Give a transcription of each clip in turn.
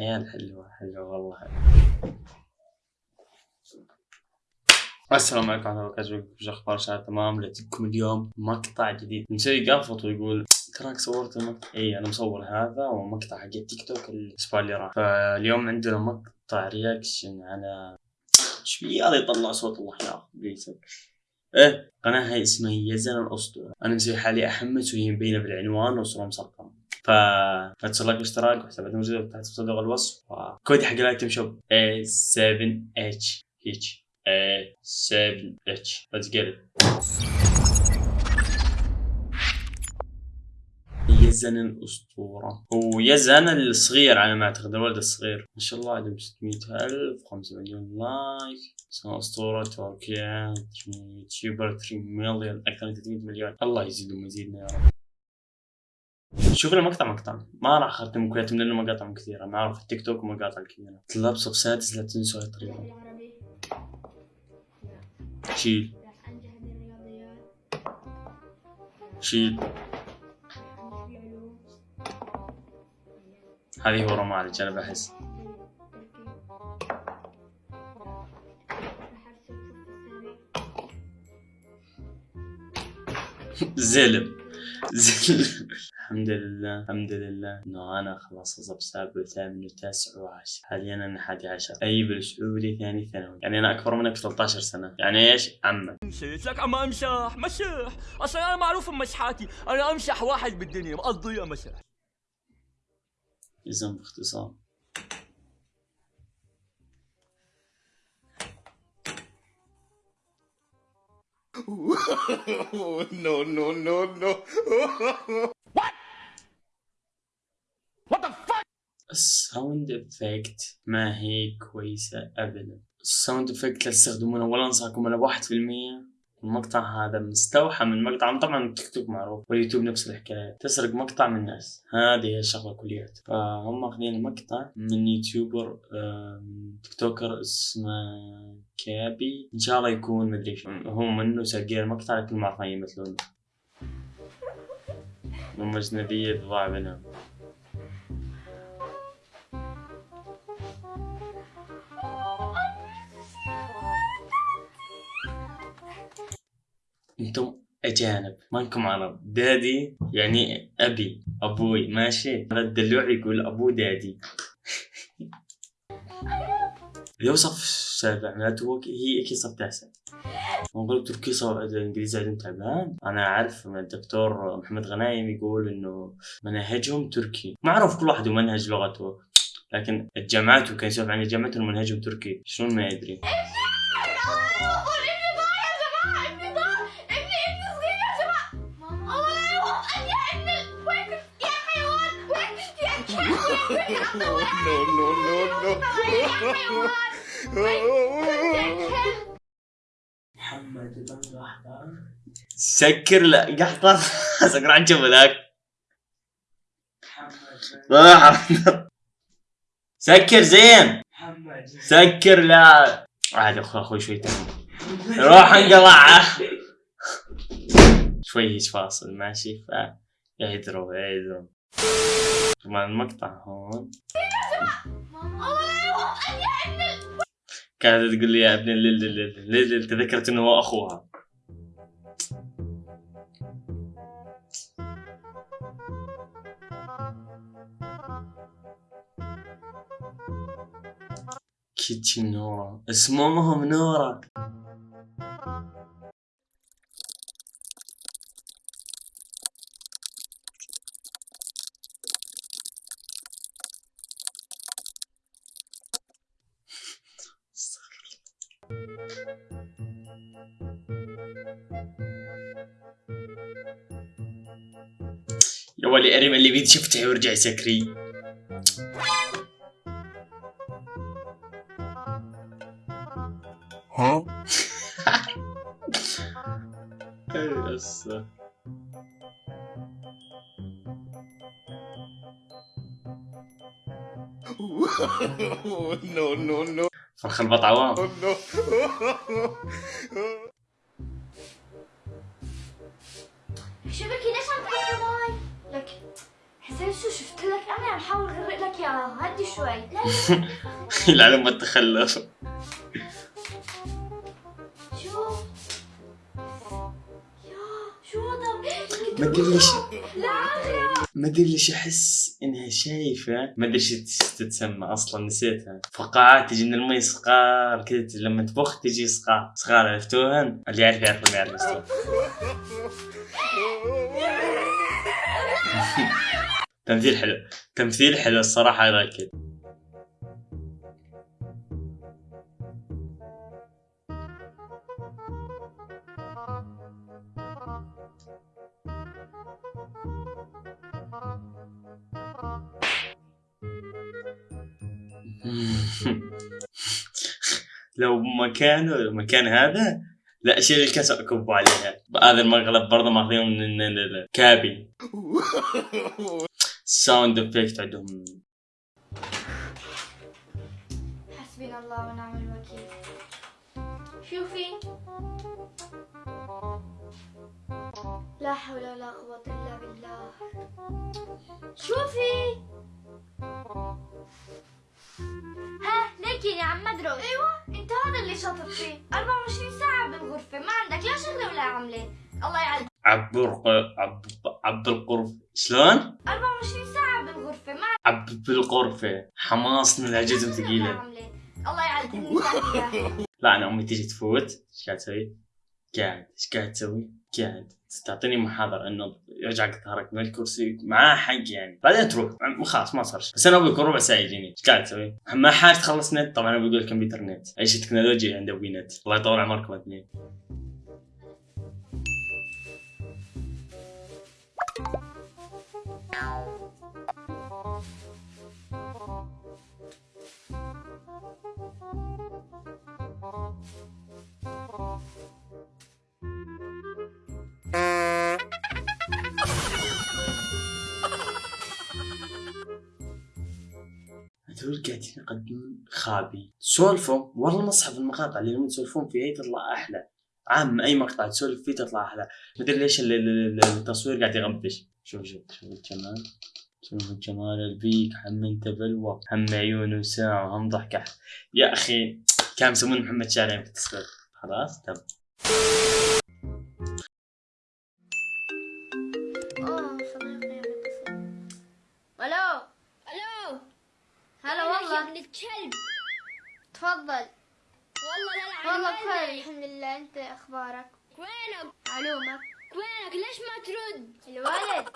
عيال حلوة حلوة والله. السلام عليكم ورحمة الله وبركاته. وش أخبار شباب تمام. لكم اليوم. مقطع جديد. مسوي قافط ويقول تراك صورت المقطع. إي أنا مصور هذا ومقطع حق التيك توك الأسبوع اللي راح. فاليوم عندنا مقطع reaction على إيش في هذا يطلع صوت الله يا إيه قناة هاي اسمها يزن الاسطورة أنا مسوي حالي أحمس وهي مبينة بالعنوان وصورة مصغرة ف فتسوي like واشتراك وحسابات موجودة تحت في صندوق الوصف. وكودي حق ال item shop A7H هيك A7H let's get it. يزن الأسطورة. هو يزن الصغير على ما أعتقد الولد الصغير. ما شاء الله عندهم 600 ألف 5 مليون like. اسمه أسطورة تركيا YouTuber 3 مليون أكثر من 300 مليون. الله يزيدهم ويزيدنا يا رب. شوف المقطع مقطع ما راح أختم كويت لأنه مقاطع كثيرة. ما أعرف التيك توك مقاطع كثيره طلاب صف سادس لا تنسوا الطريقة. شيل. شيل. هذه هو رمالج أنا بحس. زلم الحمد لله الحمد لله. إنه أنا خلاص اصب سابع وثامن وتاسع وعاشر حاليا أنا حادي عشر. أي بالسعودي ثاني ثانوي. يعني أنا أكبر منك ب 13 سنة. يعني إيش؟ عمك. مشيت لك عم امشح مسح أصلا أنا معروف بمسحاتي أنا امشح واحد بالدنيا. مقضيها مسح اسم باختصار. no, no, no, no. ال sound effect ما هي كويسة ابدا. ال sound effect لا تستخدمونه ولا انصحكم الا بواحد في المية. المقطع هذا مستوحى من مقطع طبعا التيك توك معروف واليوتيوب نفس الحكاية تسرق مقطع من الناس. هذه هي الشغلة كليات فهم اخذين مقطع من YouTuber آم، TikToker اسمه كابي. إن شاء الله يكون مدري شو. هو منه ساقين المقطع لكن ما عرفان يمثلونه هم أجنبية تضاع بينهم أنتم اجانب. ما انكم عرب دادي يعني أبي. أبوي. ماشي؟ هذا الدلوع يقول أبو دادي. يوصف سابع معناته هي أكيد صف تاسع نقول تركي صف الانجليزي عندهم تعبان. أنا عارف الدكتور محمد غنايم يقول إنه مناهجهم تركي. معروف كل واحد ومنهج لغته. لكن الجامعات وكان يسولف عن الجامعات منهجهم تركي. شلون ما يدري. No, no, no, no. محمد سكر لا قحطان سكر عن جنب ذاك. سكر زين. سكر لا. عاد أخوي أخوي شوي تاني. روح انقلع شوي فاصل ماشي. ف يهدروا يهدروا. طبعا المقطع هون. كانت تقول لي يا ابن الليل الليل تذكرت إنه هو أخوها. كيتشن نورا. اسمهم نورا. يا ولي ارم اللي بيد شفته ويرجع سكري Huh? يس no, no, no, فرخ البط عوام. No. شبكي ليش عم تحط ماي؟ لك حس زين شو شفت لك؟ أنا عم حاول اغرق لك اياها هدي شوي. لا العلم التخلف شوف يا شو هذا؟ ما ادري ليش لا ما ادري ليش أحس إنها شايفة. ما ادري إيش تس- تتسمى أصلا نسيتها. فقاعات تجي من المي صغار كذا لما تبخ تجي صغار. صغار عرفتوها اللي يعرف يعرف اللي يعرف يعرف. تمثيل حلو. تمثيل حلو الصراحة هذا أكيد لو مكانه مكان هذا لا اشيل الكاس وأكب عليها. هذا المقلب برضه ماخذينه من الكابي. sound effect عندهم حسبنا الله ونعم الوكيل شوفي لا حول ولا قوة إلا بالله شوفي ها ليكي يا عم مدروس أيوه انت هذا اللي شاطر فيه 24 ساعة بالغرفة ما عندك لا شغلة ولا عملة الله يعلم عبر عب عبد القرف. شلون؟ 24 ساعة بالغرفة ما عب بالغرفة حماس من العجزم ولا ثقيلة عملة الله يعلم إياها. لا أنا أمي تيجي تفوت. إيش قاعد تسوي؟ قاعد. إيش قاعد تسوي؟ قاعد. تعطيني محاضرة إنه يرجع ظهرك من الكرسي. معاه حق يعني. بعدين تروح. خلاص ما صار شيء. بس أنا أبوي كل ربع ساعة يجيني. إيش قاعد تسوي؟ ما حاجة تخلص نت. طبعا أبوي يقول كمبيوتر نت. أي شيء تكنولوجيا عند أبوي نت. الله يطول عمركم الاثنين. هذول قاعدين يقدمون خابي. سولفوا والله مصحف المقاطع اللي هم يسولفون فيها تطلع أحلى. عام أي مقطع تسولف فيه تطلع أحلى مدري ليش ال- ال- ال- التصوير قاعد يغبش شوف شوف شوف الجمال. شوف الجمال البيك هم أنت بلوى هم عيون وساعة وهم ضحكة. يا أخي كان يسمون محمد شارع في التصوير خلاص تم. ألو؟ ألو؟ هلا والله. ابن الكلب. تفضل. والله لا والله بخير. الحمد لله. أنت أخبارك؟ وينك؟ معلومك. وينك؟ ليش ما ترد؟ الولد.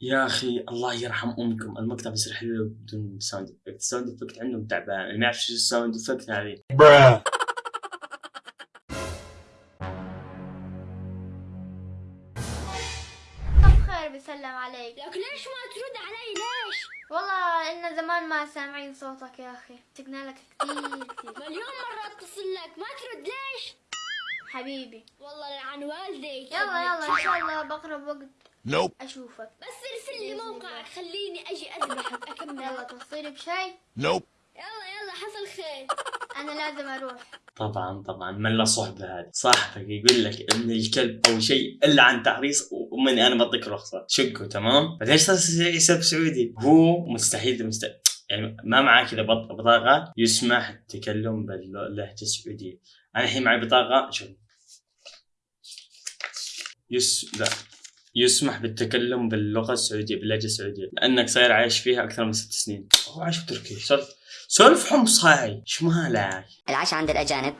يا أخي الله يرحم أمكم. المقطع بيصير حلو بدون sound effect ال sound effect عندهم تعبان. اللي ما يعرف شو ال sound effect هذه. سامعين صوتك يا أخي. سقنا لك كثير كثير مليون مرة أتصل لك. ما ترد. ليش؟ حبيبي. والله لعن والديك يلا يلا إن شاء الله بقرب وقت Nope. أشوفك. بس ارسل لي موقعك خليني أجي أذبحك. أكمل. يلا توصيلي بشي؟ Nope. يلا يلا حصل خير. أنا لازم أروح. طبعا طبعا. من لا صحبة هذه؟ صاحبك يقول لك إن الكلب أو شيء إلا عن تعريس ومني أنا بعطيك رخصة. شقه تمام؟ بعدين إيش صار يحسب سعودي؟ هو مستحيل مستحيل يعني ما معاه كذا بط- بطاقة يسمح التكلم باللهجة السعودية. أنا الحين معي بطاقة شوف. يس لا. يسمح بالتكلم باللغة السعودية باللهجة السعودية. لأنك صاير عايش فيها أكثر من ست سنين. هو عايش بتركيا. سولف سولف حمص هاي شو مالك العشاء عند الأجانب.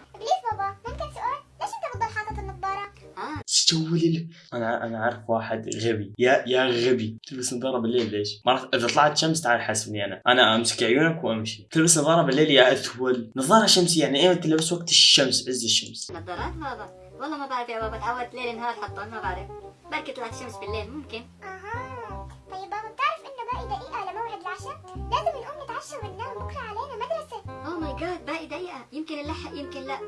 تسوي لي أنا أنا عارف واحد غبي. يا يا غبي. تلبس نظاره بالليل ليش؟ مرات إذا طلعت شمس تعال حاسبني أنا. أنا أمسك عيونك وأمشي. تلبس نظاره بالليل يا اثول نظارة شمسية. يعني إيه تلبس وقت الشمس عز الشمس. نظارات بابا والله ما بعرف يا بابا. تعودت ليل نهار حطهم ما بعرف. بركي طلعت شمس بالليل ممكن. أها. طيب بابا بتعرف إنه باقي دقيقة لموعد العشاء؟ لازم نقوم نتعشى وننام بكرة علينا مدرسة. oh my god باقي دقيقة. يمكن نلحق يمكن لا.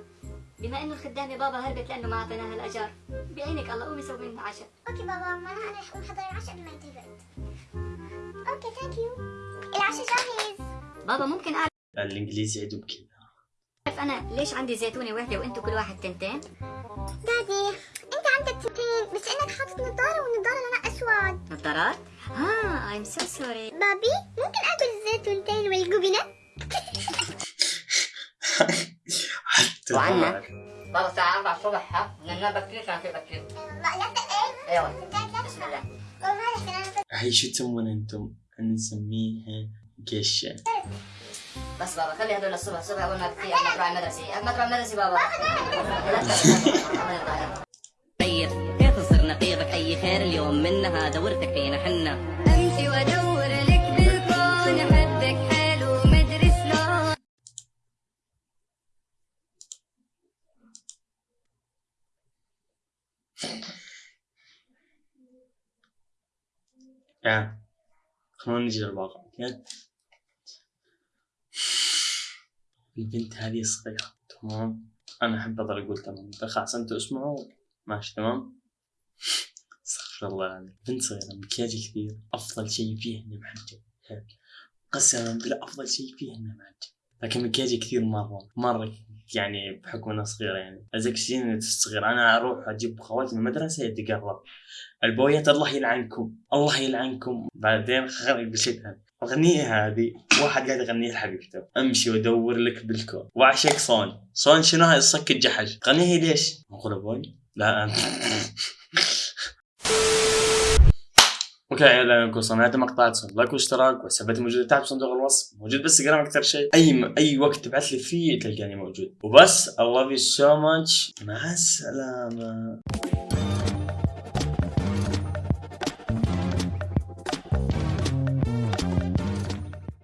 بما إنه الخدامة بابا هربت لأنه ما أعطيناها الاجار بعينك الله قومي سوي لنا عشاء. okay بابا معناها أنا رح اقوم احضر العشاء قبل ما الوقت okay thank you العشاء جاهز. بابا ممكن أعرف الإنجليزي عندهم كذا أنا ليش عندي زيتونة واحدة وأنتم كل واحد تنتين؟ daddy أنت عندك تنتين بس إنك حاطط نظاره والنظاره لونها أسود. نظارات؟ آه I'm so sorry baby ممكن اكل الزيتونتين والجبنه وعنا؟ بابا الساعة 4 الصبح ها ننام بكير كان في بكير لا لا إيه أيوه بسم الله والله تسمون أنتم؟ نسميها قشة بس بابا خلي هذول الصبح الصبح اول ما بكير قبل ما تروح المدرسة قبل ما تروح المدرسة بابا. طيب كيف تصير نقيضك اي خير اليوم منها دورتك فينا حنا يعني خلونا نجي للواقع أوكي البنت هذه صغيرة تمام؟ أنا أحب أضل أقول تمام خلاص أنتوا اسمعوا ماشي تمام؟ استغفر الله يعني بنت صغيرة مكياج كثير أفضل شيء فيه إنه محجب قسما بالله أفضل شيء فيه إنه محجب لكن مكياج كثير مرة مرة يعني بحكم انها صغيرة يعني. ازيك سنين صغيرة أنا أروح أجيب خواتي من المدرسة يتقرب البويات الله يلعنكم الله يلعنكم. بعدين خلي بشتها الأغنية هذه واحد قاعد يغنيها لحبيبته. أمشي وأدور لك بالكون. واعشق صون. صون شنو هاي الصك الجحش؟ غنيها ليش؟ أقول أبوي لا. انت أوكي لانكم صنعت مقطع لايك واشتراك وحساباتي موجوده تحت بصندوق الوصف. موجود بالانستغرام أكثر شيء. أي م... أي وقت تبعث لي فيه تلقاني موجود. وبس I love so much. مع السلامة.